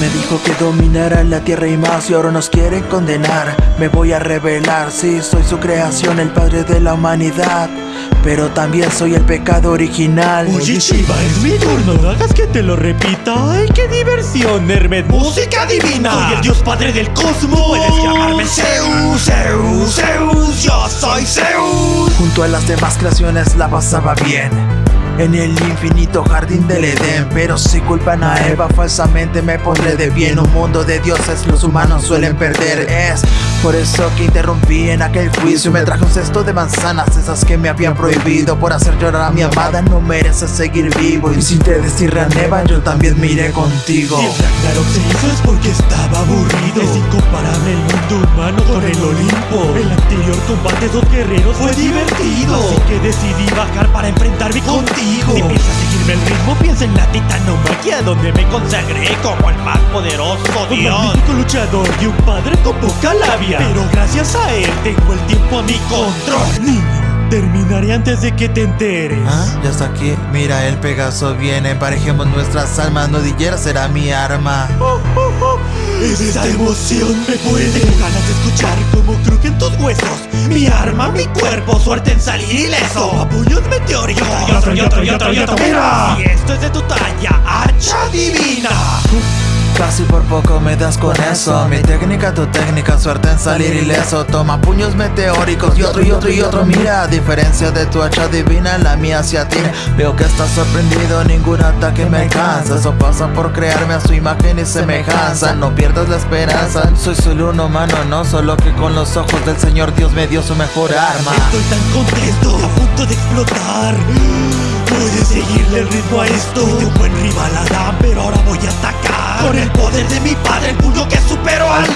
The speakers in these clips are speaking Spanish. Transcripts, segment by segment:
me dijo que dominara la tierra y más y ahora nos quieren condenar. Me voy a revelar, sí, soy su creación, el padre de la humanidad pero también soy el pecado original. Oye Shiva, es mi turno, no hagas que te lo repita. ¡Ay, qué diversión, Hermes! ¡Música divina! Soy el dios padre del cosmos. Puedes llamarme Zeus, Zeus, Zeus. Yo soy Zeus. Junto a las demás creaciones la pasaba bien. En el infinito jardín del Edén. Pero si culpan a Eva falsamente me pondré de bien Un mundo de dioses. Los humanos suelen perder. Es por eso que interrumpí en aquel juicio. Me traje un cesto de manzanas Esas que me habían prohibido Por hacer llorar a mi amada no merece seguir vivo. Y si te destirran Eva yo también me iré contigo. Si el Ragnarok se hizo es porque estaba aburrido. Es incomparable el mundo humano con el Olimpo. El anterior combate de dos guerreros fue divertido. Así que decidí bajar para enfrentarme contigo. Si piensas seguirme el ritmo, piensa en la titanomaquia Donde me consagré como el más poderoso dios. Un magnífico luchador y un padre con poca labia. Pero gracias a él tengo el tiempo a mi control. Niño Terminaré antes de que te enteres. ¿Ah? Ya está aquí. Mira el Pegaso viene. Emparejemos nuestras almas. Nodillera será mi arma. Oh, oh, oh. Esa emoción me puede Tengo ganas de escuchar cómo crujen tus huesos. Mi arma, mi cuerpo, suerte en salir ileso. Apoyos meteóricos Y otro, y otro, y otro, y otro Mira Y esto es de tu talla, hacha divina Casi por poco me das con eso. Mi técnica, tu técnica, suerte en salir ileso. Toma puños meteóricos y otro y otro y otro. Mira, a diferencia de tu hacha divina, la mía hacia ti Veo que estás sorprendido, ningún ataque me cansa Eso pasa por crearme a su imagen y semejanza. No pierdas la esperanza, soy solo un humano No solo que con los ojos del Señor Dios me dio su mejor arma. Estoy tan contento, a punto de explotar Puedes seguirle el ritmo a esto. Soy un buen rival Adam, pero ahora voy a atacar. Con el poder de mi padre, el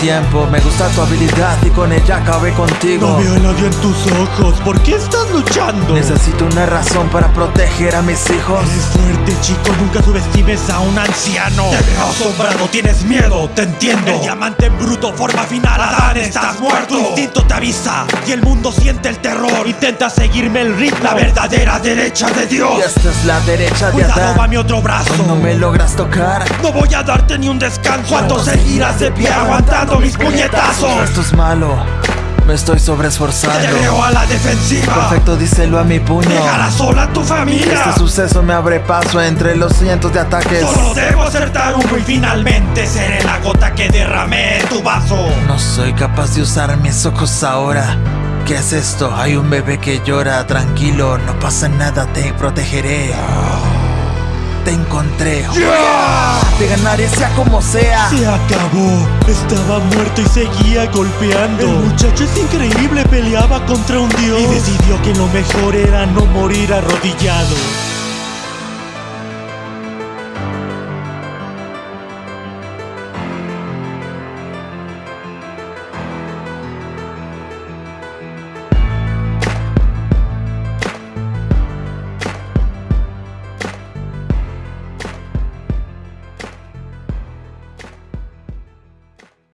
tiempo. Me gusta tu habilidad y con ella acabé contigo. No veo el odio en tus ojos, ¿por qué estás luchando? Necesito una razón para proteger a mis hijos. Eres fuerte chico, nunca subestimes a un anciano. Te veo asombrado, tienes miedo, te entiendo. El diamante en bruto, forma final, Adán, estás muerto. Tu instinto te avisa y el mundo siente el terror. Intenta seguirme el ritmo, la verdadera derecha de Dios. Esta es la derecha de Cuidado va mi otro brazo. No me logras tocar No voy a darte ni un descanso. ¿Cuánto seguirás de pie aguantando mis puñetazos? Esto es malo. Me estoy sobreesforzando. Te veo a la defensiva. Perfecto, díselo a mi puño. Dejará sola a tu familia. Este suceso me abre paso entre los cientos de ataques. Solo debo acertar uno y finalmente seré la gota que derramé en tu vaso. No soy capaz de usar mis ojos ahora. ¿Qué es esto? Hay un bebé que llora, tranquilo, no pasa nada, te protegeré. Te encontré. Te ganaré sea como sea. Se acabó. Estaba muerto y seguía golpeando. El muchacho es increíble, peleaba contra un dios. Y decidió que lo mejor era no morir arrodillado.